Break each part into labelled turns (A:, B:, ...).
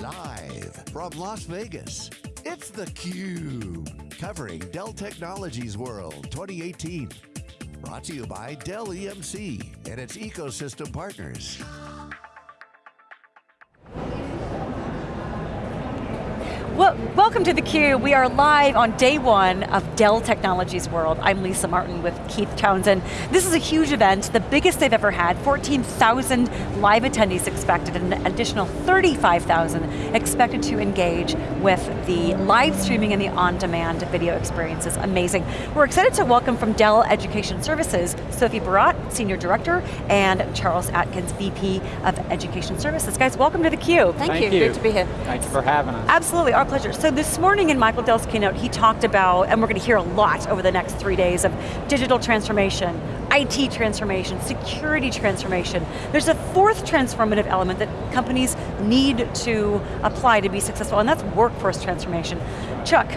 A: Live from Las Vegas, it's theCUBE. Covering Dell Technologies World 2018. Brought to you by Dell EMC and its ecosystem partners.
B: Well, welcome to theCUBE. We are live on day one of Dell Technologies World. I'm Lisa Martin with Keith Townsend. This is a huge event, the biggest they've ever had. 14,000 live attendees expected, and an additional 35,000 expected to engage with the live streaming and the on-demand video experiences. Amazing. We're excited to welcome from Dell Education Services, Sophie Barat, Senior Director, and Charles Atkins, VP of Education Services. Guys, welcome to theCUBE.
C: Thank, Thank you. you,
D: great
C: to be here.
D: Thanks for having us.
B: Absolutely, our pleasure. So this morning in Michael Dell's keynote, he talked about, and we're going to hear a lot over the next three days of digital transformation, IT transformation, security transformation. There's a fourth transformative element that companies need to apply to be successful, and that's workforce transformation. Chuck,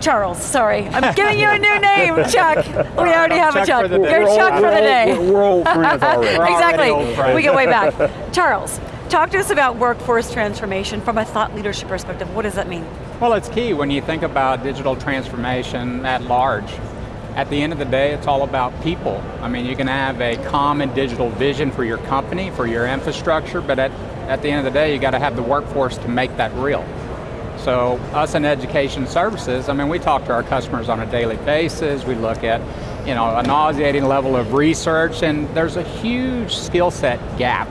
B: Charles, sorry. I'm giving you a new name, Chuck. We already have
D: Chuck
B: a Chuck.
D: You're
B: Chuck for the day.
C: We're, we're old friends already.
B: exactly, we get way back. Charles, Talk to us about workforce transformation from a thought leadership perspective. What does that mean?
D: Well, it's key when you think about digital transformation at large. At the end of the day, it's all about people. I mean, you can have a common digital vision for your company, for your infrastructure, but at, at the end of the day, you got to have the workforce to make that real. So us in education services, I mean, we talk to our customers on a daily basis, we look at you know, a nauseating level of research, and there's a huge skill set gap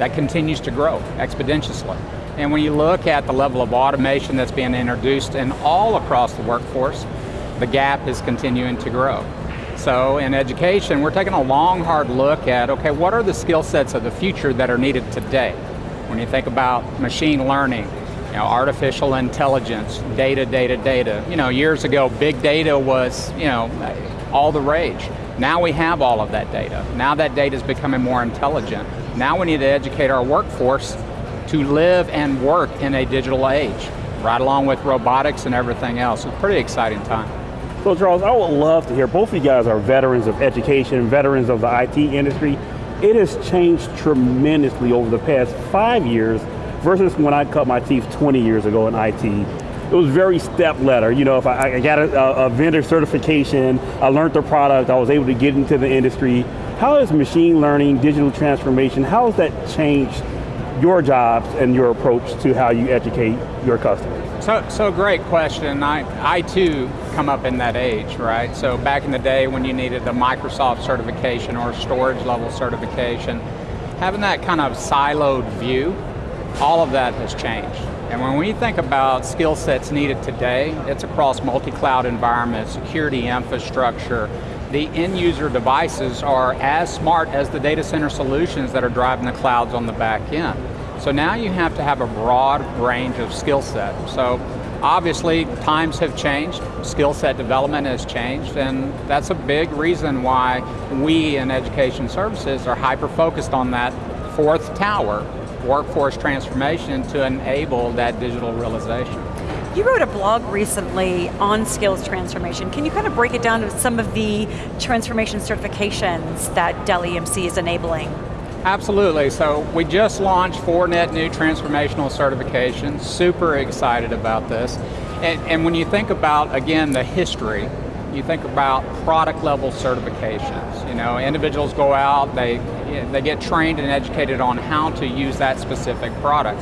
D: that continues to grow exponentially. And when you look at the level of automation that's being introduced and all across the workforce, the gap is continuing to grow. So in education, we're taking a long, hard look at, okay, what are the skill sets of the future that are needed today? When you think about machine learning, you know, artificial intelligence, data, data, data. You know, years ago, big data was, you know, all the rage. Now we have all of that data. Now that data is becoming more intelligent. Now we need to educate our workforce to live and work in a digital age, right along with robotics and everything else. It's a pretty exciting time.
C: So Charles, I would love to hear, both of you guys are veterans of education, veterans of the IT industry. It has changed tremendously over the past five years versus when I cut my teeth 20 years ago in IT. It was very step ladder. You know, if I, I got a, a vendor certification, I learned the product, I was able to get into the industry, how has machine learning, digital transformation, how has that changed your jobs and your approach to how you educate your customers?
D: So, so great question. I, I too come up in that age, right? So back in the day when you needed the Microsoft certification or storage level certification, having that kind of siloed view, all of that has changed. And when we think about skill sets needed today, it's across multi-cloud environments, security infrastructure, the end user devices are as smart as the data center solutions that are driving the clouds on the back end. So now you have to have a broad range of skill set. So obviously times have changed, skill set development has changed, and that's a big reason why we in education services are hyper focused on that fourth tower, workforce transformation to enable that digital realization.
B: You wrote a blog recently on skills transformation. Can you kind of break it down to some of the transformation certifications that Dell EMC is enabling?
D: Absolutely, so we just launched four net new transformational certifications, super excited about this. And, and when you think about, again, the history, you think about product level certifications. You know, individuals go out, they, they get trained and educated on how to use that specific product.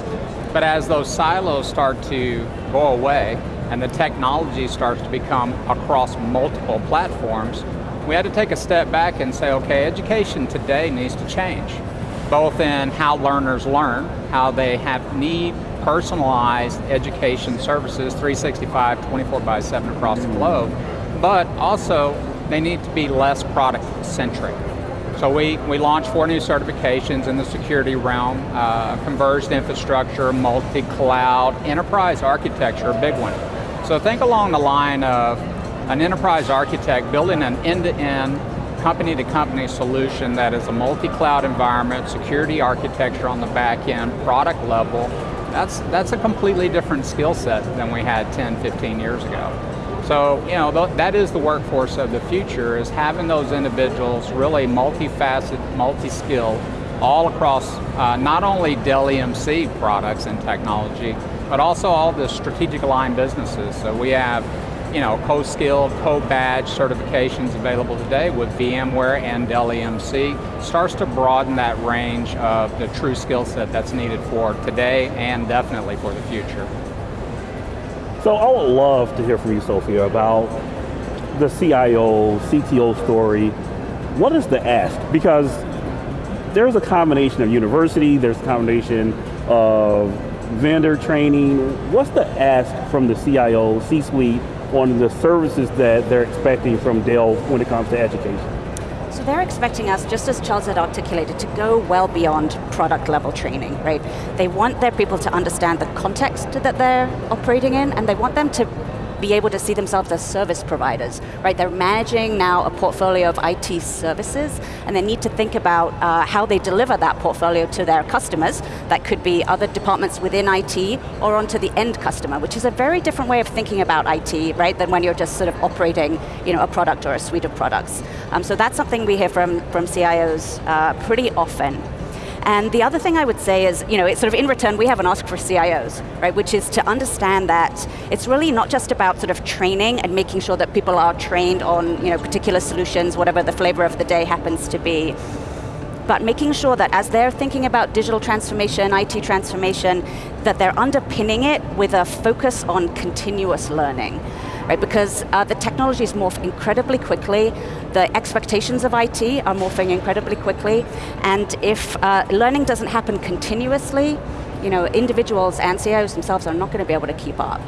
D: But as those silos start to go away and the technology starts to become across multiple platforms, we had to take a step back and say, okay, education today needs to change, both in how learners learn, how they have need personalized education services 365, 24 by 7 across the globe, but also they need to be less product centric. So we, we launched four new certifications in the security realm, uh, converged infrastructure, multi-cloud, enterprise architecture, a big one. So think along the line of an enterprise architect building an end-to-end, company-to-company solution that is a multi-cloud environment, security architecture on the back end, product level. That's, that's a completely different skill set than we had 10, 15 years ago. So, you know, that is the workforce of the future, is having those individuals really multifaceted, multi-skilled, all across uh, not only Dell EMC products and technology, but also all the strategic aligned businesses. So we have you know, co-skilled, co-badge certifications available today with VMware and Dell EMC starts to broaden that range of the true skill set that's needed for today and definitely for the future.
C: So I would love to hear from you, Sophia, about the CIO, CTO story. What is the ask? Because there's a combination of university, there's a combination of vendor training. What's the ask from the CIO, C-suite, on the services that they're expecting from Dell when it comes to education?
E: So they're expecting us, just as Charles had articulated, to go well beyond product level training, right? They want their people to understand the context that they're operating in, and they want them to be able to see themselves as service providers, right? They're managing now a portfolio of IT services, and they need to think about uh, how they deliver that portfolio to their customers. That could be other departments within IT, or onto the end customer, which is a very different way of thinking about IT, right, than when you're just sort of operating you know, a product or a suite of products. Um, so that's something we hear from, from CIOs uh, pretty often. And the other thing I would say is, you know, it's sort of in return, we have an ask for CIOs, right, which is to understand that it's really not just about sort of training and making sure that people are trained on, you know, particular solutions, whatever the flavor of the day happens to be, but making sure that as they're thinking about digital transformation, IT transformation, that they're underpinning it with a focus on continuous learning right? Because uh, the technologies morph incredibly quickly, the expectations of IT are morphing incredibly quickly, and if uh, learning doesn't happen continuously, you know, individuals and CIOs themselves are not going to be able to keep up.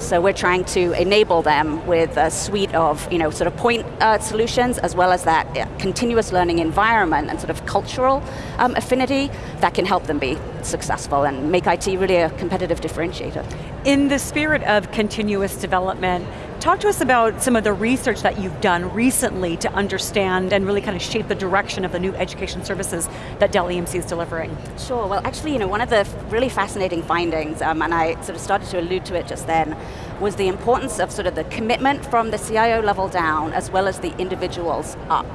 E: So we're trying to enable them with a suite of you know, sort of point uh, solutions as well as that continuous learning environment and sort of cultural um, affinity that can help them be successful and make IT really a competitive differentiator.
B: In the spirit of continuous development, talk to us about some of the research that you've done recently to understand and really kind of shape the direction of the new education services that Dell EMC is delivering.
E: Sure, well actually, you know, one of the really fascinating findings, um, and I sort of started to allude to it just then, was the importance of sort of the commitment from the CIO level down as well as the individuals up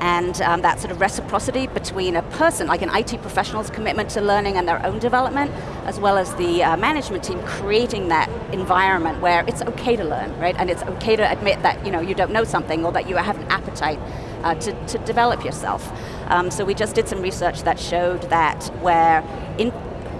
E: and um, that sort of reciprocity between a person, like an IT professional's commitment to learning and their own development, as well as the uh, management team creating that environment where it's okay to learn, right? And it's okay to admit that you, know, you don't know something or that you have an appetite uh, to, to develop yourself. Um, so we just did some research that showed that where in,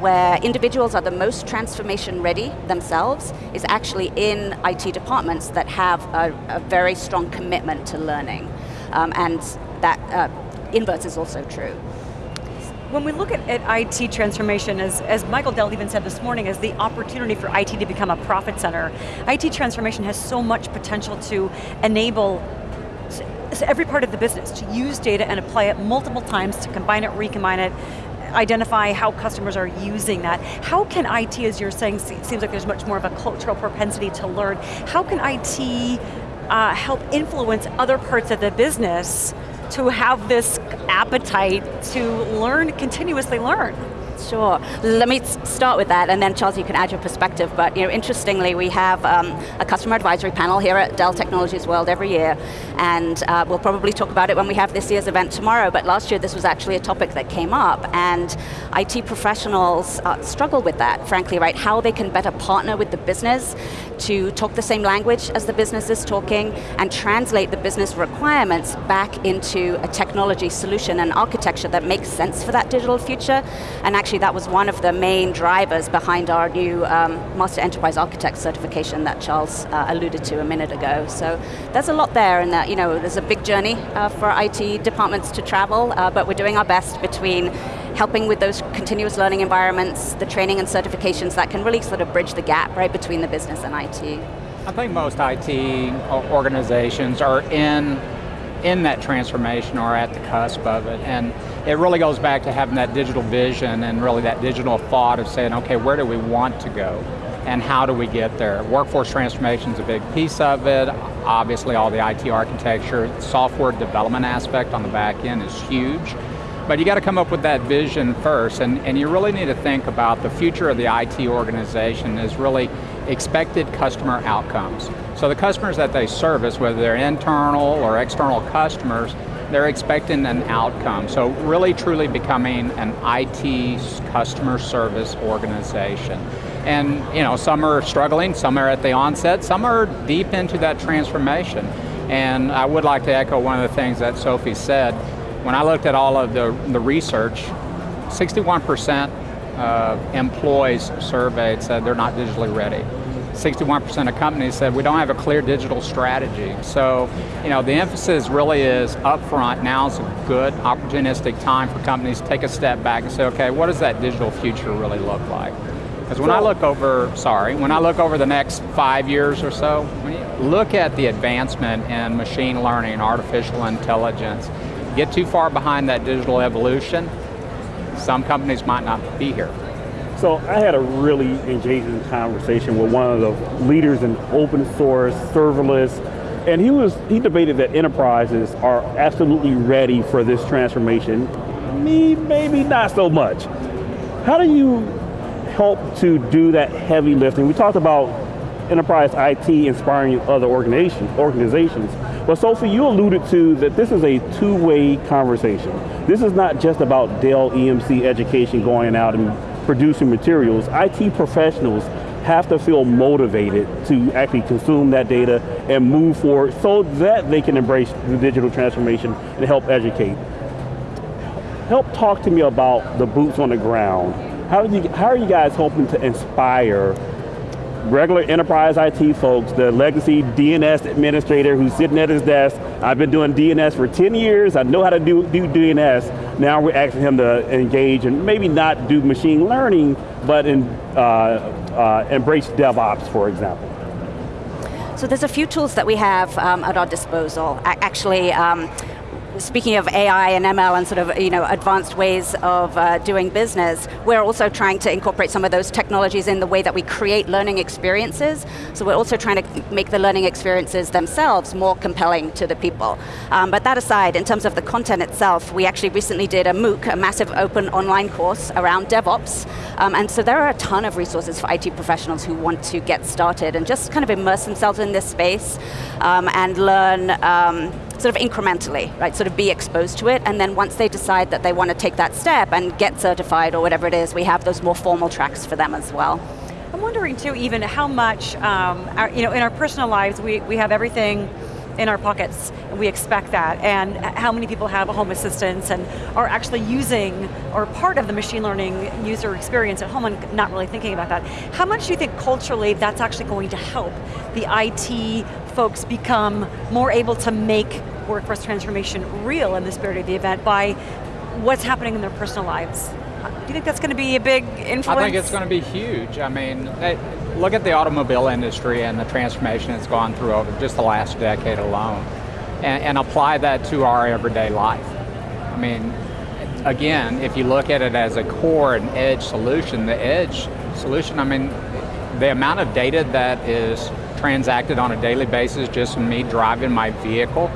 E: where individuals are the most transformation ready themselves is actually in IT departments that have a, a very strong commitment to learning. Um, and that uh, inverse is also true.
B: When we look at, at, IT transformation, as, as Michael Dell even said this morning, as the opportunity for IT to become a profit center, IT transformation has so much potential to enable every part of the business to use data and apply it multiple times, to combine it, recombine it, identify how customers are using that. How can IT, as you're saying, seems like there's much more of a cultural propensity to learn, how can IT uh, help influence other parts of the business to have this appetite to learn, continuously learn?
E: Sure. Let me start with that, and then Charles, you can add your perspective. But you know, interestingly, we have um, a customer advisory panel here at Dell Technologies World every year, and uh, we'll probably talk about it when we have this year's event tomorrow. But last year, this was actually a topic that came up, and IT professionals uh, struggle with that, frankly, right? How they can better partner with the business to talk the same language as the business is talking and translate the business requirements back into a technology solution and architecture that makes sense for that digital future. And actually that was one of the main drivers behind our new um, Master Enterprise Architect certification that Charles uh, alluded to a minute ago. So there's a lot there and that, you know, there's a big journey uh, for IT departments to travel, uh, but we're doing our best between helping with those continuous learning environments, the training and certifications that can really sort of bridge the gap right between the business and IT.
D: I think most IT organizations are in, in that transformation or at the cusp of it. And it really goes back to having that digital vision and really that digital thought of saying, okay, where do we want to go? And how do we get there? Workforce transformation is a big piece of it. Obviously all the IT architecture, software development aspect on the back end is huge. But you got to come up with that vision first, and, and you really need to think about the future of the IT organization is really expected customer outcomes. So the customers that they service, whether they're internal or external customers, they're expecting an outcome. So really truly becoming an IT customer service organization. And you know, some are struggling, some are at the onset, some are deep into that transformation. And I would like to echo one of the things that Sophie said. When I looked at all of the, the research, 61% of employees surveyed said they're not digitally ready. 61% of companies said we don't have a clear digital strategy. So, you know, the emphasis really is upfront. Now is a good opportunistic time for companies to take a step back and say, okay, what does that digital future really look like? Because when I look over, sorry, when I look over the next five years or so, look at the advancement in machine learning, artificial intelligence, get too far behind that digital evolution, some companies might not be here.
C: So I had a really engaging conversation with one of the leaders in open source, serverless, and he was he debated that enterprises are absolutely ready for this transformation. Me, maybe not so much. How do you help to do that heavy lifting? We talked about enterprise IT inspiring other organizations. organizations. But Sophie, you alluded to that this is a two-way conversation. This is not just about Dell EMC education going out and producing materials, IT professionals have to feel motivated to actually consume that data and move forward so that they can embrace the digital transformation and help educate. Help talk to me about the boots on the ground. How, you, how are you guys hoping to inspire regular enterprise IT folks, the legacy DNS administrator who's sitting at his desk, I've been doing DNS for 10 years, I know how to do, do DNS, now we're asking him to engage and maybe not do machine learning, but in, uh, uh, embrace DevOps, for example.
E: So there's a few tools that we have um, at our disposal. Actually, um, speaking of AI and ML and sort of you know advanced ways of uh, doing business, we're also trying to incorporate some of those technologies in the way that we create learning experiences. So we're also trying to make the learning experiences themselves more compelling to the people. Um, but that aside, in terms of the content itself, we actually recently did a MOOC, a massive open online course around DevOps. Um, and so there are a ton of resources for IT professionals who want to get started and just kind of immerse themselves in this space um, and learn um, sort of incrementally, right? Sort of be exposed to it, and then once they decide that they want to take that step and get certified or whatever it is, we have those more formal tracks for them as well.
B: I'm wondering too, even how much, um, our, you know, in our personal lives, we, we have everything in our pockets, and we expect that, and how many people have a home assistant and are actually using, or part of the machine learning user experience at home and not really thinking about that. How much do you think culturally that's actually going to help the IT folks become more able to make workforce transformation real in the spirit of the event by what's happening in their personal lives? Do you think that's going to be a big influence? I
D: think it's going to be huge. I mean, look at the automobile industry and the transformation it's gone through over just the last decade alone, and, and apply that to our everyday life. I mean, again, if you look at it as a core and edge solution, the edge solution, I mean, the amount of data that is transacted on a daily basis just from me driving my vehicle,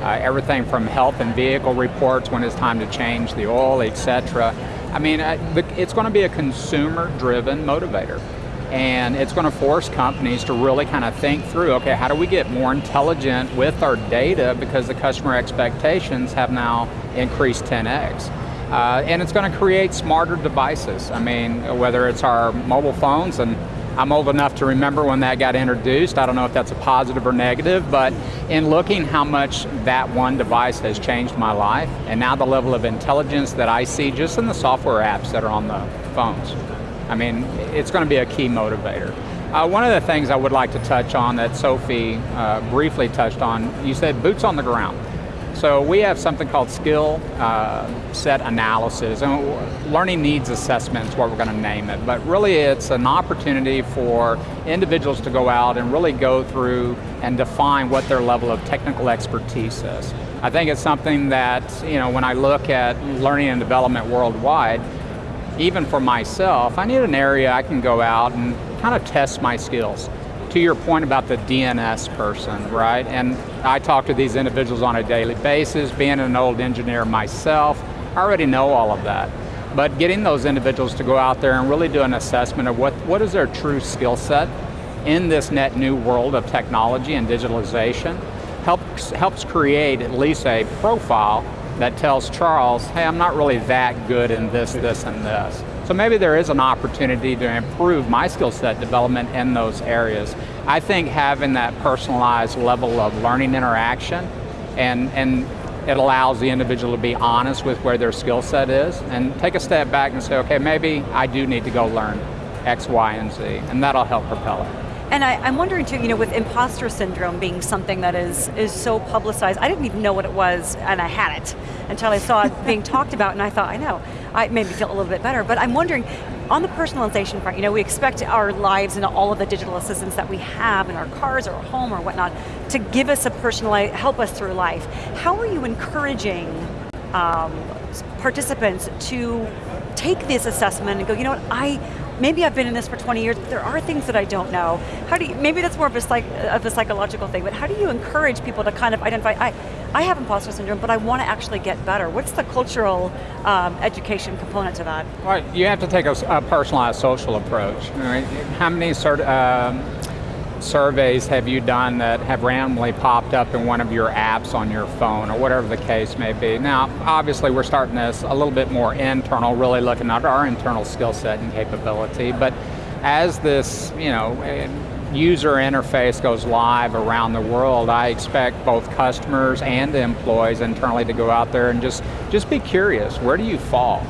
D: uh, everything from health and vehicle reports when it's time to change the oil, etc. I mean, uh, it's going to be a consumer-driven motivator. And it's going to force companies to really kind of think through, okay, how do we get more intelligent with our data because the customer expectations have now increased 10x. Uh, and it's going to create smarter devices. I mean, whether it's our mobile phones and I'm old enough to remember when that got introduced. I don't know if that's a positive or negative, but in looking how much that one device has changed my life, and now the level of intelligence that I see just in the software apps that are on the phones. I mean, it's going to be a key motivator. Uh, one of the things I would like to touch on that Sophie uh, briefly touched on, you said boots on the ground. So we have something called skill uh, set analysis, and learning needs assessment is what we're going to name it. But really it's an opportunity for individuals to go out and really go through and define what their level of technical expertise is. I think it's something that, you know, when I look at learning and development worldwide, even for myself, I need an area I can go out and kind of test my skills to your point about the DNS person, right? And I talk to these individuals on a daily basis, being an old engineer myself, I already know all of that. But getting those individuals to go out there and really do an assessment of what, what is their true skill set in this net new world of technology and digitalization, helps, helps create at least a profile that tells Charles, hey, I'm not really that good in this, this, and this. So maybe there is an opportunity to improve my skill set development in those areas. I think having that personalized level of learning interaction and, and it allows the individual to be honest with where their skill set is and take a step back and say, okay, maybe I do need to go learn X, Y, and Z, and that'll help propel it.
B: And I, am wondering too, you know, with imposter syndrome being something that is, is so publicized, I didn't even know what it was, and I had it, until I saw it being talked about, and I thought, I know, it made me feel a little bit better, but I'm wondering, on the personalization front, you know, we expect our lives and all of the digital assistants that we have in our cars or our home or whatnot to give us a personalized, help us through life. How are you encouraging um, participants to take this assessment and go, you know what, I, maybe I've been in this for 20 years, but there are things that I don't know. How do you, maybe that's more of a, psych, of a psychological thing, but how do you encourage people to kind of identify, I, I have imposter syndrome, but I want to actually get better. What's the cultural um, education component to that?
D: Well, you have to take a, a personalized social approach. How many sort um, surveys have you done that have randomly popped up in one of your apps on your phone or whatever the case may be? Now, obviously we're starting this a little bit more internal, really looking at our internal skill set and capability, but as this, you know, user interface goes live around the world, I expect both customers and employees internally to go out there and just, just be curious, where do you fall?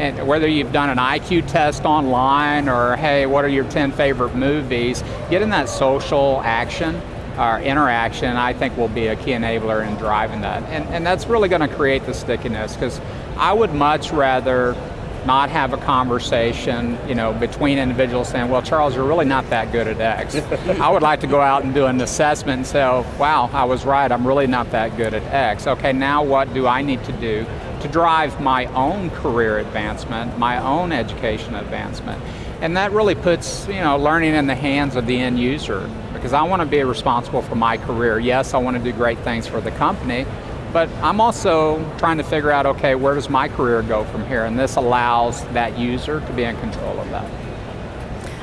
D: And whether you've done an IQ test online or hey, what are your 10 favorite movies, getting that social action or interaction, I think will be a key enabler in driving that. And, and that's really going to create the stickiness because I would much rather not have a conversation, you know, between individuals saying, well, Charles, you're really not that good at X. I would like to go out and do an assessment and say, oh, wow, I was right, I'm really not that good at X. Okay, now what do I need to do to drive my own career advancement, my own education advancement. And that really puts you know, learning in the hands of the end user because I want to be responsible for my career. Yes, I want to do great things for the company, but I'm also trying to figure out, okay, where does my career go from here? And this allows that user to be in control of that.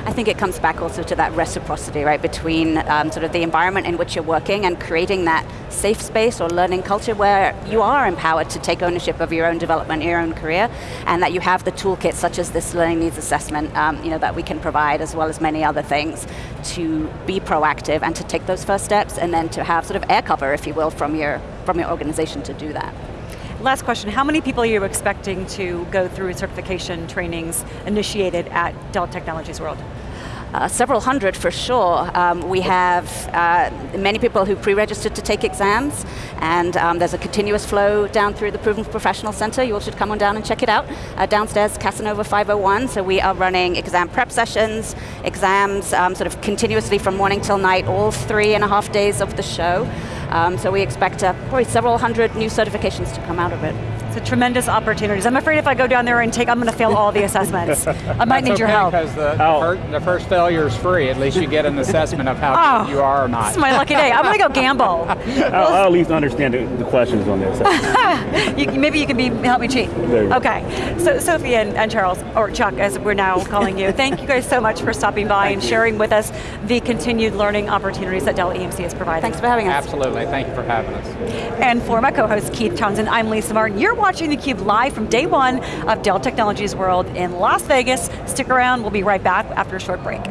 E: I think it comes back also to that reciprocity, right, between um, sort of the environment in which you're working and creating that safe space or learning culture where you are empowered to take ownership of your own development, your own career, and that you have the toolkit such as this learning needs assessment um, you know, that we can provide as well as many other things to be proactive and to take those first steps and then to have sort of air cover, if you will, from your, from your organization to do that.
B: Last question, how many people are you expecting to go through certification trainings initiated at Dell Technologies World?
E: Uh, several hundred for sure. Um, we have uh, many people who pre-registered to take exams, and um, there's a continuous flow down through the Proven Professional Center. You all should come on down and check it out. Uh, downstairs, Casanova 501, so we are running exam prep sessions, exams um, sort of continuously from morning till night, all three and a half days of the show. Um, so we expect uh, probably several hundred new certifications to come out of it.
B: It's a tremendous opportunities. I'm afraid if I go down there and take, I'm going to fail all the assessments. I might need
D: okay,
B: your help.
D: because the, oh. first, the, first failure is free. At least you get an assessment of how oh, good you are or not.
B: This is my lucky day. I'm going to go gamble.
C: I'll, I'll, at least understand the, the questions on this.
B: you, maybe you can be help me cheat. Okay. So Sophie and, and, Charles, or Chuck as we're now calling you, thank you guys so much for stopping by and sharing with us the continued learning opportunities that Dell EMC is providing.
E: Thanks for having us.
D: Absolutely. Thank you for having us.
B: And for my co-host Keith Townsend, I'm Lisa Martin. You're watching theCUBE live from day one of Dell Technologies World in Las Vegas. Stick around, we'll be right back after a short break.